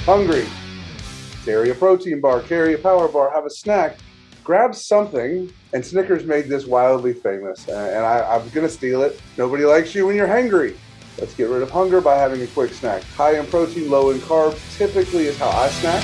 hungry, carry a protein bar, carry a power bar, have a snack, grab something. And Snickers made this wildly famous, and I'm gonna steal it. Nobody likes you when you're hangry. Let's get rid of hunger by having a quick snack. High in protein, low in carbs typically is how I snack.